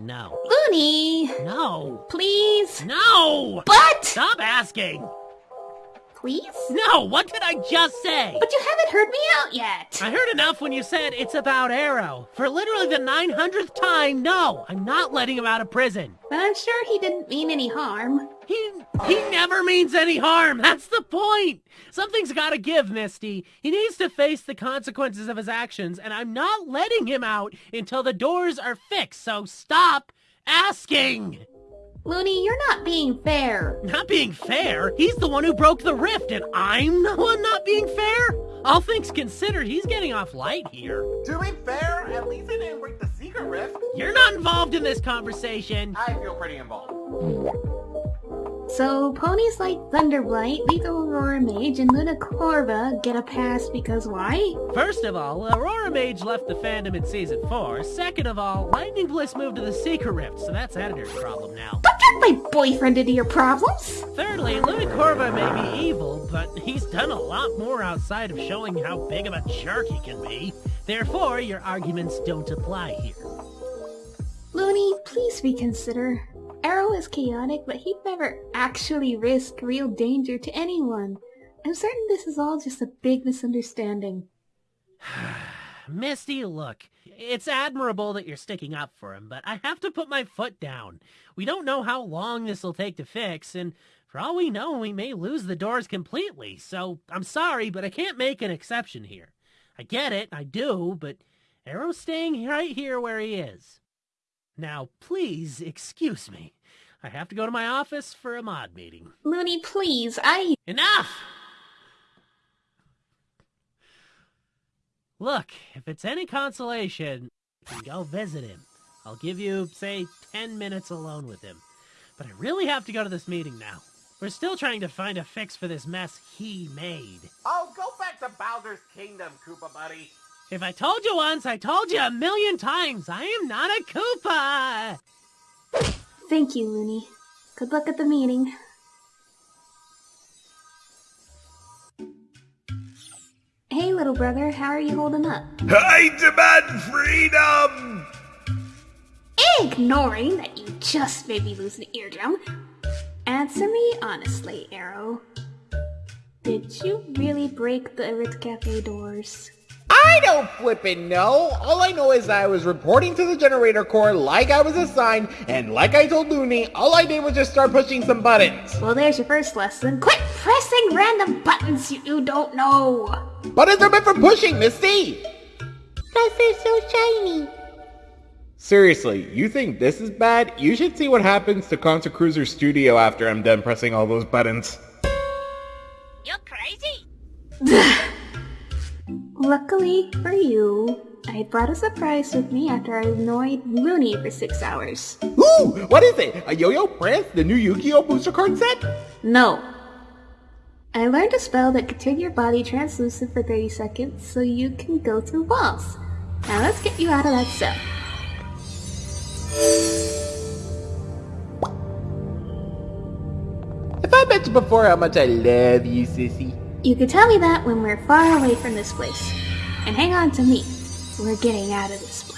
No. Looney! No. Please? No! But! Stop asking! Please? No, what did I just say? But you haven't heard me out yet! I heard enough when you said it's about Arrow. For literally the 900th time, no, I'm not letting him out of prison. But I'm sure he didn't mean any harm. He he never means any harm. That's the point. Something's got to give, Misty. He needs to face the consequences of his actions, and I'm not letting him out until the doors are fixed. So stop asking. Looney, you're not being fair. Not being fair? He's the one who broke the rift, and I'm the one not being fair? All things considered, he's getting off light here. To be fair, at least I didn't break the secret rift. You're not involved in this conversation. I feel pretty involved. So, ponies like Thunderblight, Lethal Aurora Mage, and Luna Corva get a pass because why? First of all, Aurora Mage left the fandom in Season 4. Second of all, Lightning Bliss moved to the Secret Rift, so that's Editor's problem now. Don't drag my boyfriend into your problems! Thirdly, Luna Corva may be evil, but he's done a lot more outside of showing how big of a jerk he can be. Therefore, your arguments don't apply here. Looney, please reconsider. Arrow is chaotic, but he'd never actually risk real danger to anyone. I'm certain this is all just a big misunderstanding. Misty, look, it's admirable that you're sticking up for him, but I have to put my foot down. We don't know how long this will take to fix, and for all we know, we may lose the doors completely. So I'm sorry, but I can't make an exception here. I get it, I do, but Arrow's staying right here where he is. Now, please excuse me. I have to go to my office for a mod meeting. Looney, please, I... Enough! Look, if it's any consolation, you can go visit him. I'll give you, say, 10 minutes alone with him. But I really have to go to this meeting now. We're still trying to find a fix for this mess he made. Oh, go back to Bowser's Kingdom, Koopa Buddy. If I told you once, I told you a million times. I am not a Koopa! Thank you, Looney. Good luck at the meeting. Hey, little brother, how are you holding up? I demand freedom! Ignoring that you just made me lose an eardrum. Answer me honestly, Arrow. Did you really break the Erit Cafe doors? I don't flippin' know. All I know is I was reporting to the generator core like I was assigned, and like I told Looney, all I did was just start pushing some buttons. Well, there's your first lesson. Quit pressing random buttons you, you don't know! Buttons are meant for pushing, Misty! Plus they're so shiny. Seriously, you think this is bad? You should see what happens to Concert Cruiser Studio after I'm done pressing all those buttons. You're crazy. Luckily for you, I brought a surprise with me after I annoyed Looney for six hours. Ooh, what is it? A Yo-Yo Prince? The new Yu-Gi-Oh! booster card set? No. I learned a spell that could turn your body translucent for 30 seconds so you can go through walls. Now let's get you out of that cell. Have I mentioned before how much I love you, sissy? You could tell me that when we're far away from this place. And hang on to me. We're getting out of this place.